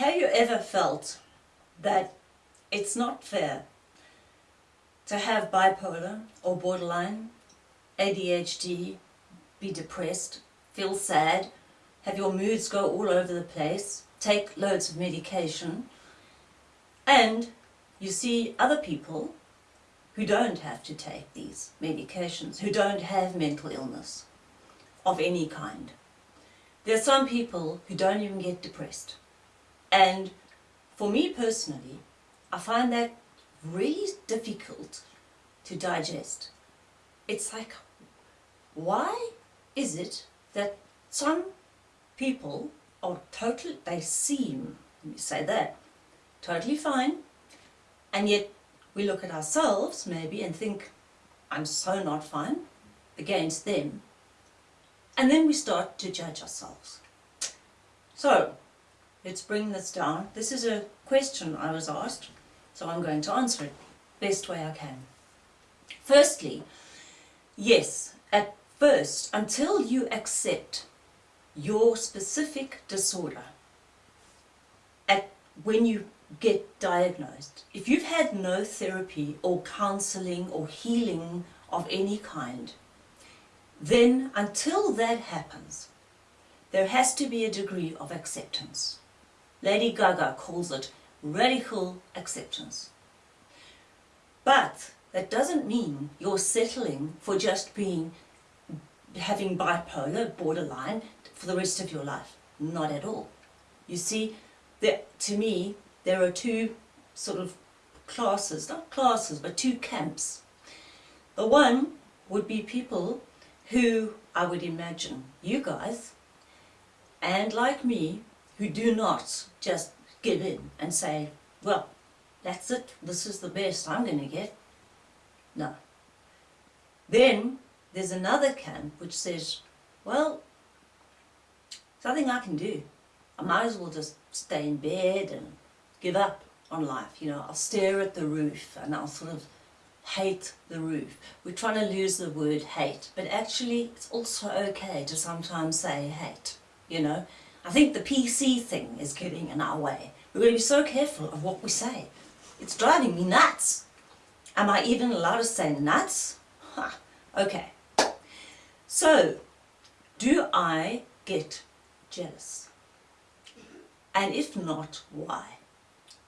Have you ever felt that it's not fair to have bipolar or borderline, ADHD, be depressed, feel sad, have your moods go all over the place, take loads of medication, and you see other people who don't have to take these medications, who don't have mental illness of any kind. There are some people who don't even get depressed. And for me personally, I find that really difficult to digest. It's like, why is it that some people are totally, they seem, let me say that, totally fine, and yet we look at ourselves maybe and think, I'm so not fine against them. And then we start to judge ourselves. So, let's bring this down. This is a question I was asked, so I'm going to answer it best way I can. Firstly, yes, at first, until you accept your specific disorder, at when you get diagnosed, if you've had no therapy or counseling or healing of any kind, then until that happens, there has to be a degree of acceptance. Lady Gaga calls it radical acceptance. But that doesn't mean you're settling for just being, having bipolar, borderline, for the rest of your life. Not at all. You see, there, to me, there are two sort of classes, not classes, but two camps. The one would be people who, I would imagine, you guys, and like me, who do not just give in and say, well, that's it, this is the best I'm going to get. No. Then there's another camp which says, well, nothing I can do. I might as well just stay in bed and give up on life. You know, I'll stare at the roof and I'll sort of hate the roof. We're trying to lose the word hate, but actually it's also okay to sometimes say hate, you know. I think the PC thing is getting in our way. We're going to be so careful of what we say. It's driving me nuts. Am I even allowed to say nuts? Okay. So, do I get jealous? And if not, why?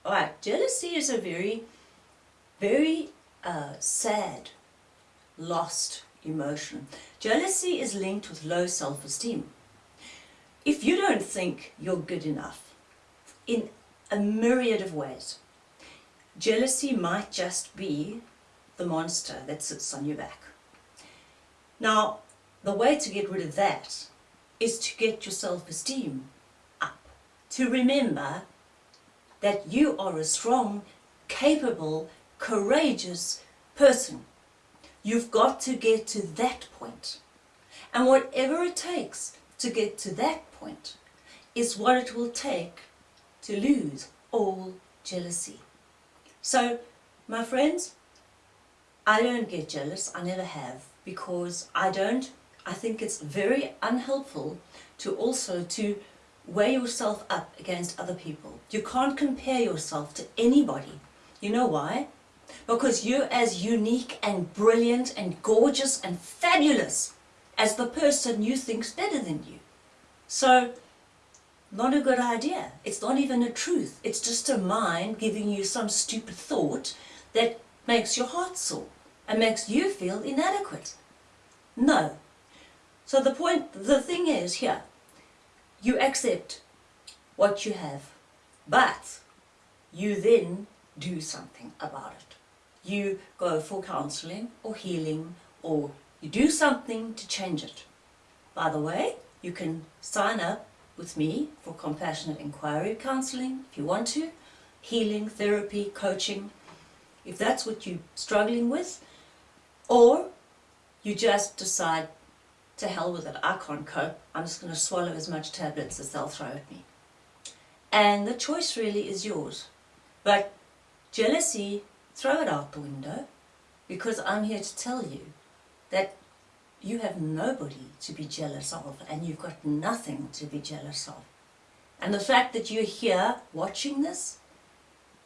Alright, jealousy is a very, very uh, sad, lost emotion. Jealousy is linked with low self-esteem. If you don't think you're good enough, in a myriad of ways, jealousy might just be the monster that sits on your back. Now, the way to get rid of that is to get your self-esteem up. To remember that you are a strong, capable, courageous person. You've got to get to that point. And whatever it takes to get to that point is what it will take to lose all jealousy. So, my friends, I don't get jealous, I never have, because I don't, I think it's very unhelpful to also to weigh yourself up against other people. You can't compare yourself to anybody. You know why? Because you're as unique and brilliant and gorgeous and fabulous as the person you think's better than you. So, not a good idea. It's not even a truth. It's just a mind giving you some stupid thought that makes your heart sore and makes you feel inadequate. No. So the point, the thing is here, you accept what you have, but you then do something about it. You go for counseling or healing or you do something to change it. By the way, you can sign up with me for compassionate inquiry counseling if you want to, healing, therapy, coaching, if that's what you're struggling with, or you just decide to hell with it, I can't cope, I'm just going to swallow as much tablets as they'll throw at me. And the choice really is yours. But jealousy, throw it out the window, because I'm here to tell you that you have nobody to be jealous of and you've got nothing to be jealous of. And the fact that you're here watching this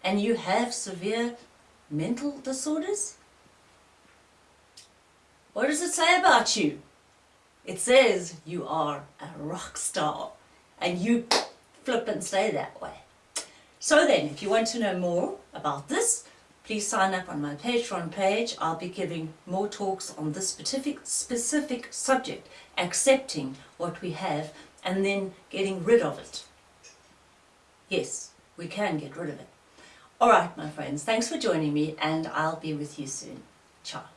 and you have severe mental disorders, what does it say about you? It says you are a rock star and you flip and stay that way. So then, if you want to know more about this, please sign up on my Patreon page. I'll be giving more talks on this specific, specific subject, accepting what we have and then getting rid of it. Yes, we can get rid of it. All right, my friends, thanks for joining me and I'll be with you soon. Ciao.